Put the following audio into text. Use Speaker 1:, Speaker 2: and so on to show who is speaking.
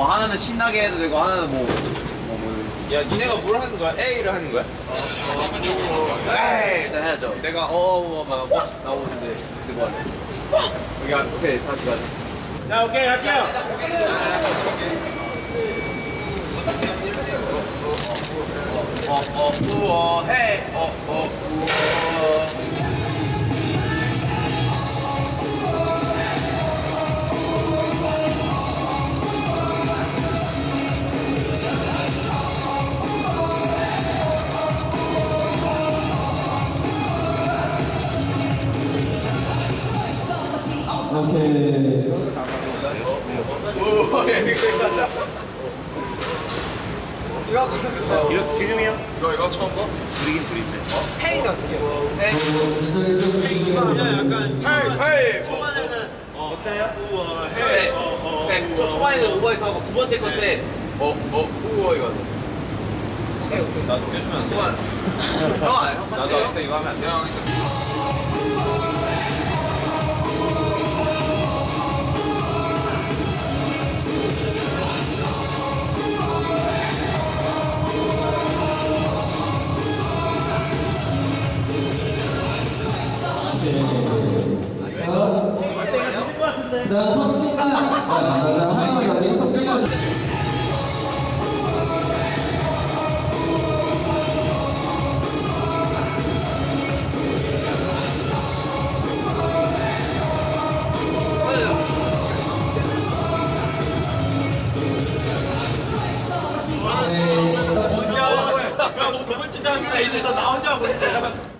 Speaker 1: 뭐 하나는 신나게 해도 되고 하나는 뭐, 뭐, 뭐
Speaker 2: 야 니네가 뭘 하는 거야? A를 하는 거야?
Speaker 1: 에이 일단 해야죠. 내가 어어막 뭐, 나오는데 근데 뭐 할래? 여기 앞- 오케이 다시 가자.
Speaker 3: 자, 오케이, 갈게요.
Speaker 1: 어어 우어 헤이 어어.
Speaker 3: 이거?
Speaker 1: 이거 처음 거?
Speaker 2: 둘이긴 둘인데
Speaker 3: 페인 어떻게?
Speaker 1: 네.
Speaker 4: 약간
Speaker 1: 헤이 헤이
Speaker 4: 초반에는 어,
Speaker 3: 어짜요?
Speaker 4: 우와
Speaker 1: 네.
Speaker 4: 해. 어, 어,
Speaker 1: 네.
Speaker 4: 우와.
Speaker 1: 저 초반에는 오버에서 하고 두 번째 건데 어어 우어 이거.
Speaker 3: 오케이, 오케이.
Speaker 2: 나도 해주면 안 돼?
Speaker 1: 아, 형
Speaker 2: 나도 이거 하면 안 돼?
Speaker 5: 나 성진아. 나 하나 여기 성진아.
Speaker 4: 야, 너 저번 주에 하기로 했어. 나 혼자 하고 있어.